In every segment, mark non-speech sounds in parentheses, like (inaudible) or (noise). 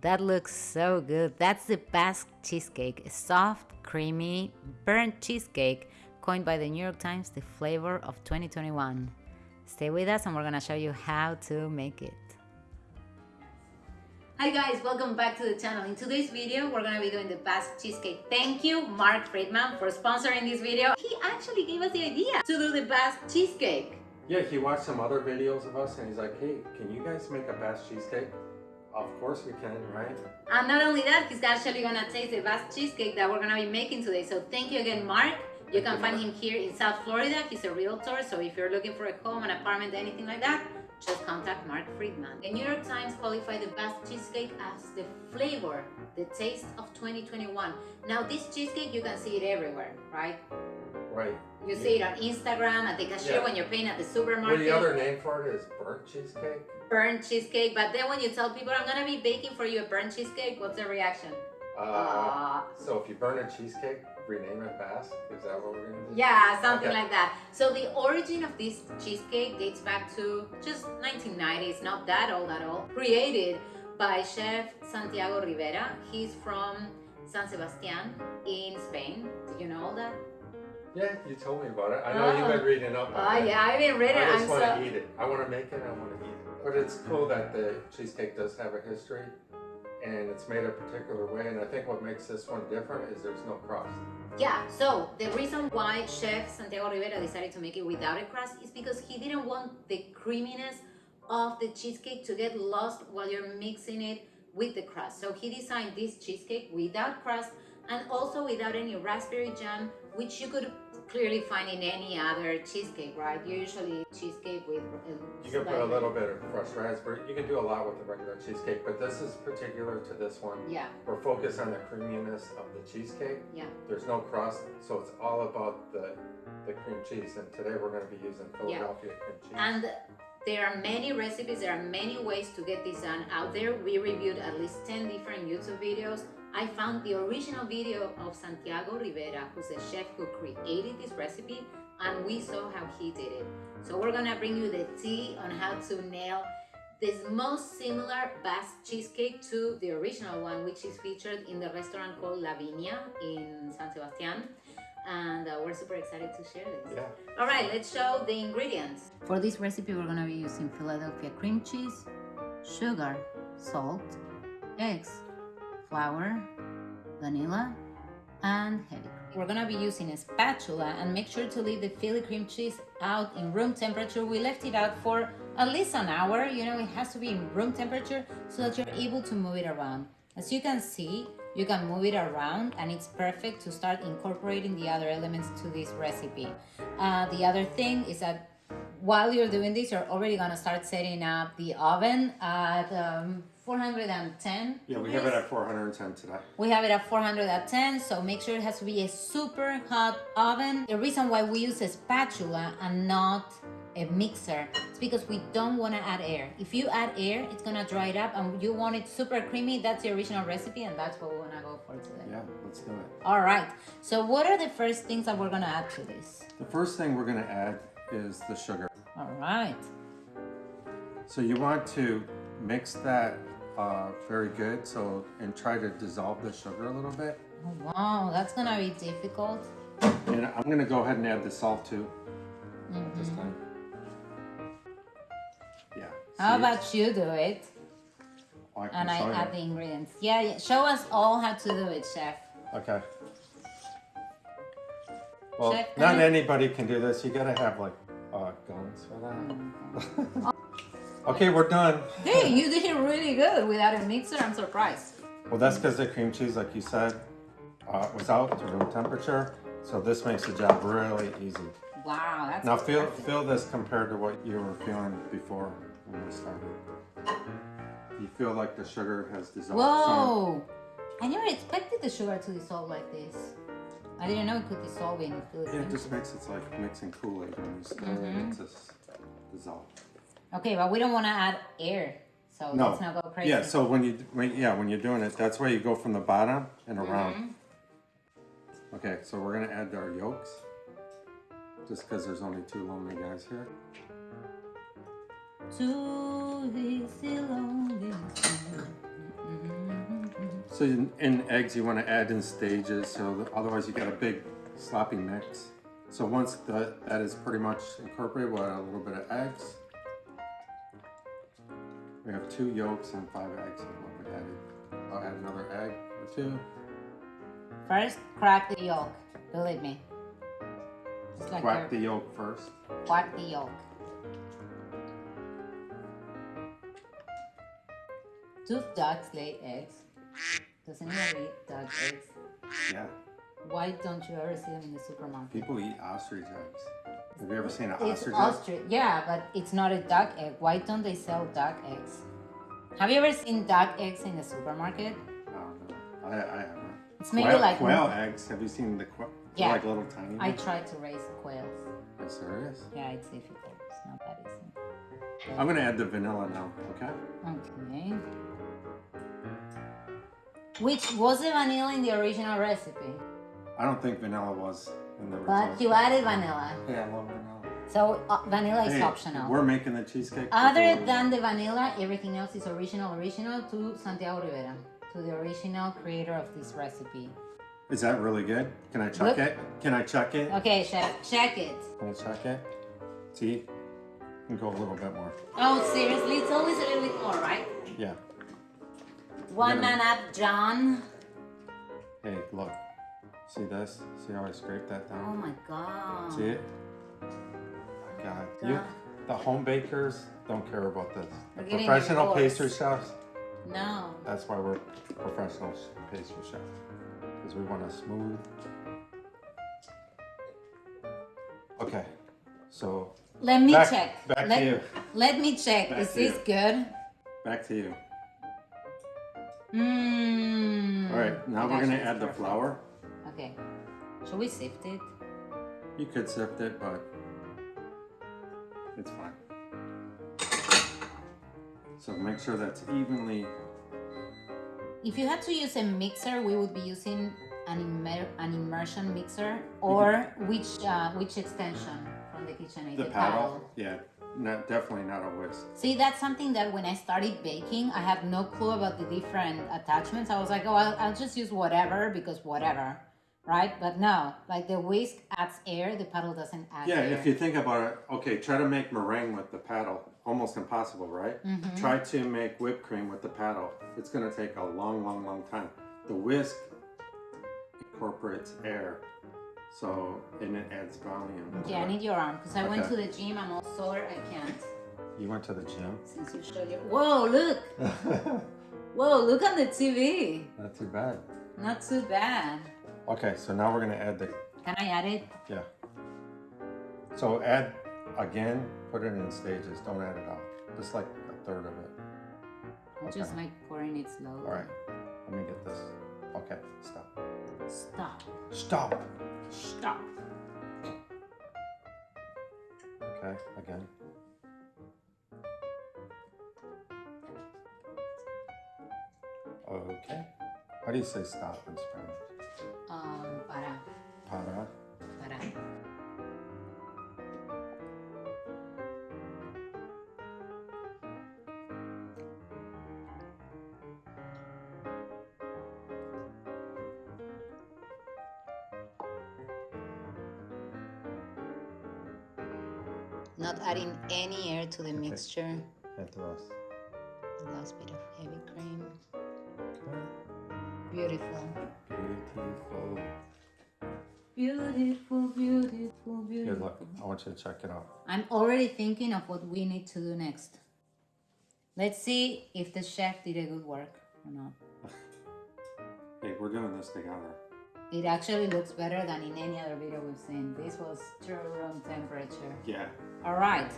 that looks so good. That's the Basque cheesecake, a soft, creamy, burnt cheesecake coined by the New York Times the flavor of 2021. Stay with us and we're gonna show you how to make it. Hi guys, welcome back to the channel. In today's video, we're gonna be doing the Basque cheesecake. Thank you, Mark Friedman, for sponsoring this video. He actually gave us the idea to do the Basque cheesecake. Yeah, he watched some other videos of us and he's like, hey, can you guys make a Basque cheesecake? Of course we can, right? And not only that, he's actually gonna taste the best cheesecake that we're gonna be making today. So thank you again, Mark. You can find him here in South Florida. He's a realtor, so if you're looking for a home, an apartment, anything like that, just contact Mark Friedman. The New York Times qualified the best cheesecake as the flavor, the taste of 2021. Now this cheesecake, you can see it everywhere, right? Right. You see it on Instagram, at the cashier Yeah. when you're paying at the Well, supermarket. the other name for it is burnt cheesecake. burnt cheesecake. But then when you tell people, I'm gonna be baking for you a burnt cheesecake, what's the reaction? Uh, Uh, so if you burn a cheesecake, rename it Basque. Is that what we're gonna do? Yeah, something Okay. like that. So the origin of this cheesecake dates back to just 1990s, not that old at all. Created by chef Santiago Rivera. He's from San Sebastian in Spain. Did you know all that? Yeah, you told me about it. I know you've Oh. been reading up on Oh yeah, I've been reading. it. I I'm just want so to eat it. I want to make it. I want to eat it. But it's cool that the cheesecake does have a history, and it's made a particular way. And I think what makes this one different is there's no crust. Yeah, so the reason why Chef Santiago Rivera decided to make it without a crust is because he didn't want the creaminess of the cheesecake to get lost while you're mixing it with the crust. So he designed this cheesecake without crust and also without any raspberry jam, which you could clearly finding any other cheesecake, right? Usually cheesecake with uh, You can put a little bit of fresh raspberry. You can do a lot with the regular cheesecake, but this is particular to this one. Yeah, We're focused on the creaminess of the cheesecake. yeah. There's no crust, so it's all about the the cream cheese. And today we're going to be using Philadelphia cream cheese. And there are many recipes, there are many ways to get this done out there. We reviewed at least 10 different YouTube videos. I found the original video of Santiago Rivera, who's a chef who created this recipe, and we saw how he did it. So we're gonna bring you the tea on how to nail this most similar Basque cheesecake to the original one, which is featured in the restaurant called La Viña in San Sebastian. And uh, we're super excited to share this. yeah. All right, let's show the ingredients. For this recipe, we're gonna be using Philadelphia cream cheese, sugar, salt, eggs, flour, vanilla, and heavy cream. We're gonna be using a spatula and make sure to leave the Philly cream cheese out in room temperature. We left it out for at least an hour. You know, it has to be in room temperature so that you're able to move it around. As you can see, you can move it around and it's perfect to start incorporating the other elements to this recipe. Uh, the other thing is that while you're doing this, you're already gonna start setting up the oven at um, 410. Yeah, we have it at 410 today. We have it at 410, so make sure it has to be a super hot oven. The reason why we use a spatula and not a mixer is because we don't want to add air. If you add air, it's gonna dry it up and you want it super creamy, that's the original recipe and that's what we wanna go for today. Yeah, let's do it. All right, so what are the first things that we're gonna add to this? The first thing we're going to add is the sugar. All right, So you want to mix that uh, very good. So and try to dissolve the sugar a little bit. oh, wow, that's gonna be difficult. And I'm going to go ahead and add the salt too this Mhm. time. Yeah. How see? about you do it Oh, I can and I add the ingredients? Yeah, yeah, show us all how to do it, chef. Okay. Well, Check not anybody can do this. You gotta have like uh, guns for that. (laughs) okay, we're done. Hey, you did it really good without a mixer. I'm surprised. Well, that's because the cream cheese, like you said, uh, was out to room temperature. So this makes the job really easy. Wow, that's Now feel feel this compared to what you were feeling before when we started. You feel like the sugar has dissolved. some. Whoa! I never expected the sugar to dissolve like this. I didn't know it could dissolve in food. Yeah, it just makes it like mixing Kool-Aid when you stir Mhm. it. It just dissolves. Okay, but we don't want to add air, so No. let's not go crazy. Yeah, so when you when, yeah when you're doing it, that's why you go from the bottom and around. Mhm. Okay, so we're gonna add our yolks, just because there's only two lonely guys here. Two easy lonely. So in, in eggs, you want to add in stages, so that- otherwise you get a big sloppy mix. So once the, that is pretty much incorporated, we'll add a little bit of eggs. We have two yolks and five eggs is what we added. I'll add another egg or two. First, crack the yolk. Believe me. Just like Crack the yolk first. Crack the yolk. Do ducks lay eggs? Does anybody eat duck eggs? Yeah. Why don't you ever see them in the supermarket? People eat ostrich eggs. Have you ever seen an It's ostrich egg? ostrich. Yeah, but it's not a duck egg. Why don't they sell duck eggs? Have you ever seen duck eggs in the supermarket? I don't know. I, I haven't. It's maybe quail, like quail eggs. Have you seen the quail? Yeah. like little tiny. I ones. tried to raise quails. Are you serious? Yeah, it's difficult. It's not that easy. I'm gonna add the vanilla now. Okay. Okay. Which was the vanilla in the original recipe? I don't think vanilla was in the But original. you added vanilla. Yeah, I love vanilla. So uh, vanilla is Hey, optional. We're making the cheesecake. Other than the vanilla, everything else is original, original to Santiago Rivera, to the original creator of this recipe. Is that really good? Can I check Look. it? Can I check it? Okay, chef, check it. Can I check it? See? Can go a little bit more. Oh, seriously? It's always a little bit more, right? Yeah. One gonna- man up, John. Hey, look. See this? See how I scrape that down? Oh my god. See it? My God. You, the home bakers don't care about this. We're professional pastry chefs, No. that's why we're professional pastry chefs. Because we want a smooth. Okay. So, Let me back, check. back let, to you. let me check. Back Is this you. good? Back to you. Mmm. All right, now we're gonna add the flour. Okay. Should we sift it? You could sift it, but it's fine. So make sure that's evenly. If you had to use a mixer, we would be using an, immer- an immersion mixer or which uh, which extension from the KitchenAid? The paddle, yeah, not definitely not a whisk. See, that's something that when I started baking, I had no clue about the different attachments. I was like, oh, I'll, I'll just use whatever because whatever, right? But no, like the whisk adds air, the paddle doesn't add Yeah, air. if you think about it, okay, try to make meringue with the paddle. Almost impossible, right? Mm-hmm. Try to make whipped cream with the paddle. It's gonna take a long, long, long time. The whisk incorporates air, so and it adds volume. Okay, I need your arm because I went to the gym. I'm all sore. I can't. You went to the gym. Since you showed your. Whoa, look! (laughs) Whoa, look on the TV. Not too bad. Not too bad. Okay, so now we're gonna add the Can I add it? yeah. So add again, put it in stages. Don't add it all. Just like a third of it. Okay. just like pouring it slowly. All right. Let me get this. Okay, stop. Stop. Stop. Stop. Okay, again. Okay. How do you say stop in Spanish? Not adding any air to the mixture. Add the rest. Last bit of heavy cream. Beautiful. Beautiful. Beautiful, beautiful, beautiful. Good luck. I want you to check it out. I'm already thinking of what we need to do next. Let's see if the chef did a good work or not. (laughs) Hey, we're doing this together. It actually looks better than in any other video we've seen. This was true room temperature. Yeah. All right.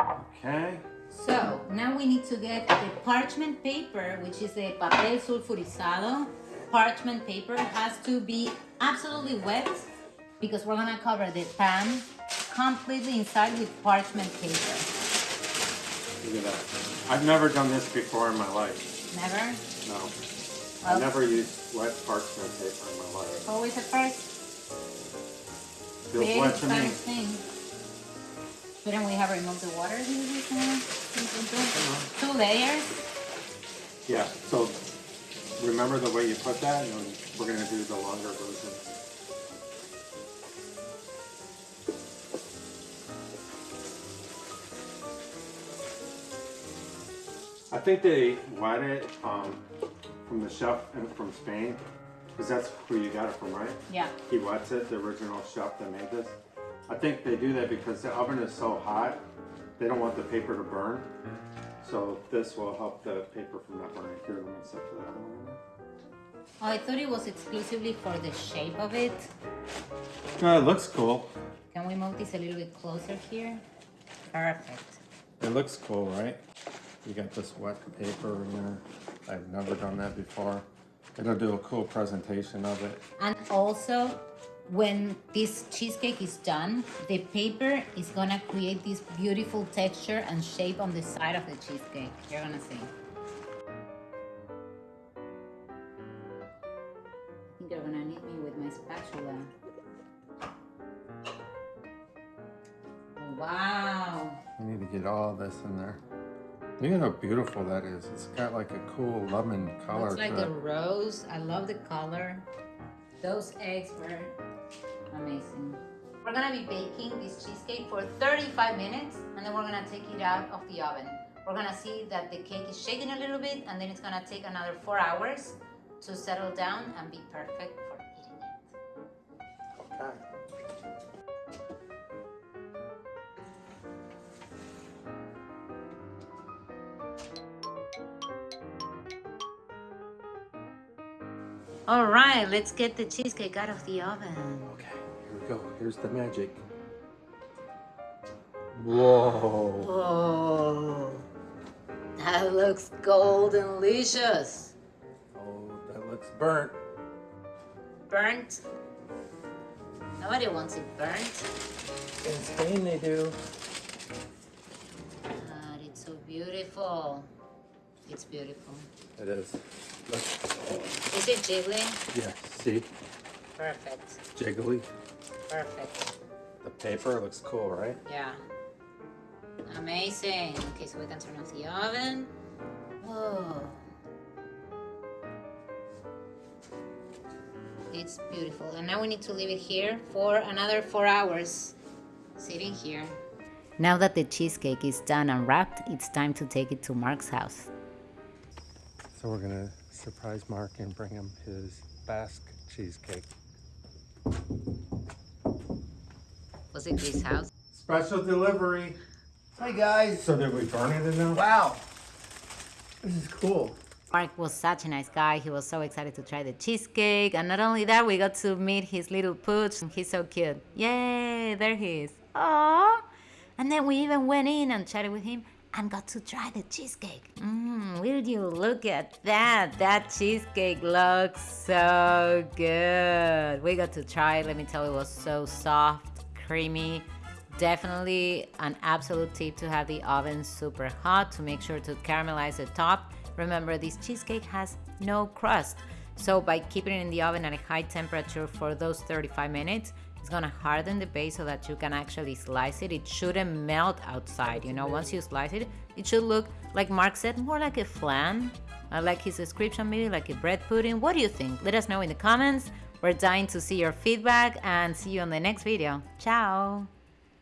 Okay. So now we need to get the parchment paper, which is the papel sulfurizado. Parchment paper has to be absolutely wet because we're gonna cover the pan completely inside with parchment paper. Look at that. I've never done this before in my life. Never? No. I never used wet parchment paper in my life. Always a first. Feels wet to me. thing. Shouldn't we have removed the water? Did we say? Two layers. Yeah. So remember the way you put that? And we're gonna do the longer version. I think they wet it um, from the chef and from Spain, because that's who you got it from, right? Yeah. He wets it, the original chef that made this. I think they do that because the oven is so hot, they don't want the paper to burn. So this will help the paper from not burning. Here, let me set the other one in there. Oh, I thought it was exclusively for the shape of it. No, it looks cool. Can we move this a little bit closer here? Perfect. It looks cool, right? You got this wet paper in there. I've never done that before. It'll do a cool presentation of it. And also, when this cheesecake is done, the paper is gonna create this beautiful texture and shape on the side of the cheesecake. You're gonna see. I think you're gonna need me with my spatula. Wow. You need to get all this in there. Look at how beautiful that is. It's got like a cool lemon color Looks like to a it. rose. I love the color. Those eggs were amazing. We're gonna be baking this cheesecake for 35 minutes and then we're gonna take it out of the oven. We're gonna see that the cake is shaking a little bit and then it's gonna take another four hours to settle down and be perfect for eating it. Okay. All right, let's get the cheesecake out of the oven. Okay, here we go. Here's the magic. Whoa. Oh, that looks golden delicious. Oh, that looks burnt. Burnt. Nobody wants it burnt. In Spain they do. God, it's so beautiful. It's beautiful. It is. Look. Is it jiggly? Yeah, see? Perfect. Jiggly. Perfect. The paper looks cool, right? Yeah. Amazing. Okay, so we can turn off the oven. Whoa. It's beautiful. And now we need to leave it here for another four hours. Sitting here. Now that the cheesecake is done and wrapped, it's time to take it to Mark's house. So we're gonna surprise Mark and bring him his Basque cheesecake. Was it his house? Special delivery. Hi guys. So did we burn it in there? Wow. This is cool. Mark was such a nice guy. He was so excited to try the cheesecake. And not only that, we got to meet his little pooch. He's so cute. Yay, there he is. Aww. And then we even went in and chatted with him and got to try the cheesecake. Mmm, will you look at that? That cheesecake looks so good. We got to try it. Let me tell you, it was so soft, creamy. Definitely an absolute tip to have the oven super hot to make sure to caramelize the top. Remember, this cheesecake has no crust. So by keeping it in the oven at a high temperature for those 35 minutes, it's gonna harden the base so that you can actually slice it. It shouldn't melt outside, you know, once you slice it, it should look, like Mark said, more like a flan. I like his description, maybe like a bread pudding. What do you think? Let us know in the comments. We're dying to see your feedback and see you on the next video. Ciao!